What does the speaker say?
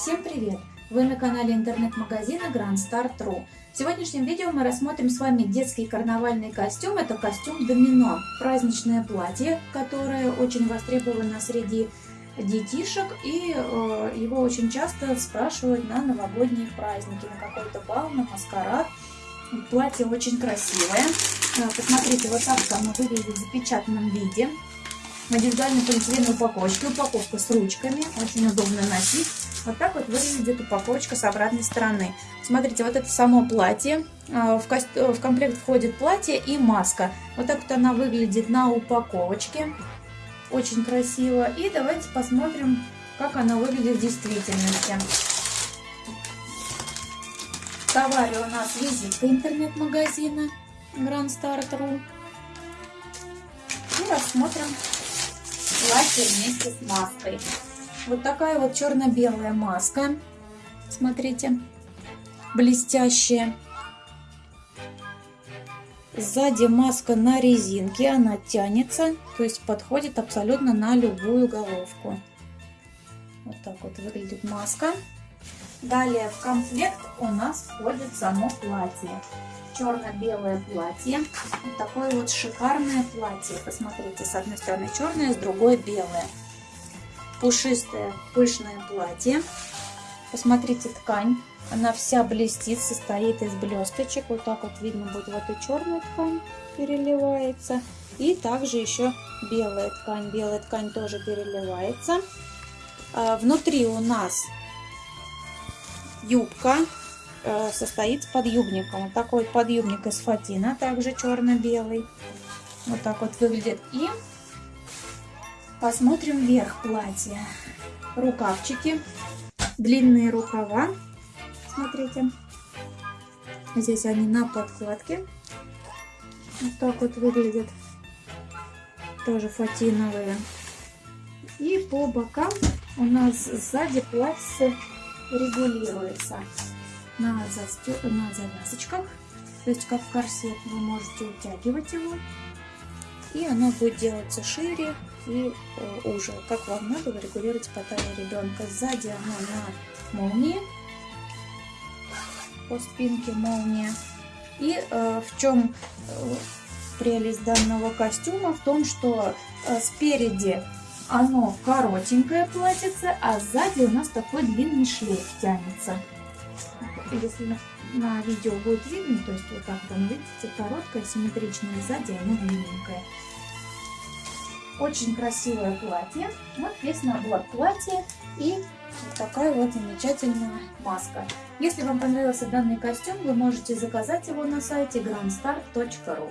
Всем привет! Вы на канале интернет-магазина Grand Start.ru. В сегодняшнем видео мы рассмотрим с вами детский карнавальный костюм. Это костюм домино, праздничное платье, которое очень востребовано среди детишек и э, его очень часто спрашивают на новогодние праздники, на какой-то бал, на маскарад. Платье очень красивое. Э, посмотрите, вот так оно выглядит в запечатанном виде в индивидуальной полиэтиленовой упаковочке. Упаковка с ручками, очень удобно носить. Вот так вот выглядит упаковочка с обратной стороны. Смотрите, вот это само платье. А, в, ко в комплект входит платье и маска. Вот так вот она выглядит на упаковочке. Очень красиво. И давайте посмотрим, как она выглядит в действительности. В у нас визитка интернет-магазина Grand Start.ru. И рассмотрим платье вместе с маской. Вот такая вот черно-белая маска. Смотрите, блестящая. Сзади маска на резинке, она тянется, то есть подходит абсолютно на любую головку. Вот так вот выглядит маска. Далее в комплект у нас входит само платье черно-белое платье. Вот такое вот шикарное платье. Посмотрите, с одной стороны черное, с другой белое. Пушистое, пышное платье. Посмотрите ткань. Она вся блестит, состоит из блесточек. Вот так вот видно будет вот и черная ткань переливается. И также еще белая ткань. Белая ткань тоже переливается. А, внутри у нас юбка Э, состоит с подъюбником. Вот такой подъюбник из фатина, также черно-белый. Вот так вот выглядит. И посмотрим верх платья. Рукавчики, длинные рукава. Смотрите. Здесь они на подкладке. Вот так вот выглядят. Тоже фатиновые. И по бокам у нас сзади платье регулируется на, застё... на завязочках. То есть как корсет вы можете утягивать его. И оно будет делаться шире и э, уже. Как вам надо, вы регулируете по талии ребенка. Сзади оно на молнии. По спинке молния. И э, в чем э, прелесть данного костюма? В том, что э, спереди оно коротенькое платьице, а сзади у нас такой длинный шлейф тянется если на видео будет видно, то есть вот так вот, видите, короткое, симметричное, сзади оно длинненькое. Очень красивое платье. Вот весь набор платья и вот такая вот замечательная маска. Если вам понравился данный костюм, вы можете заказать его на сайте grandstar.ru.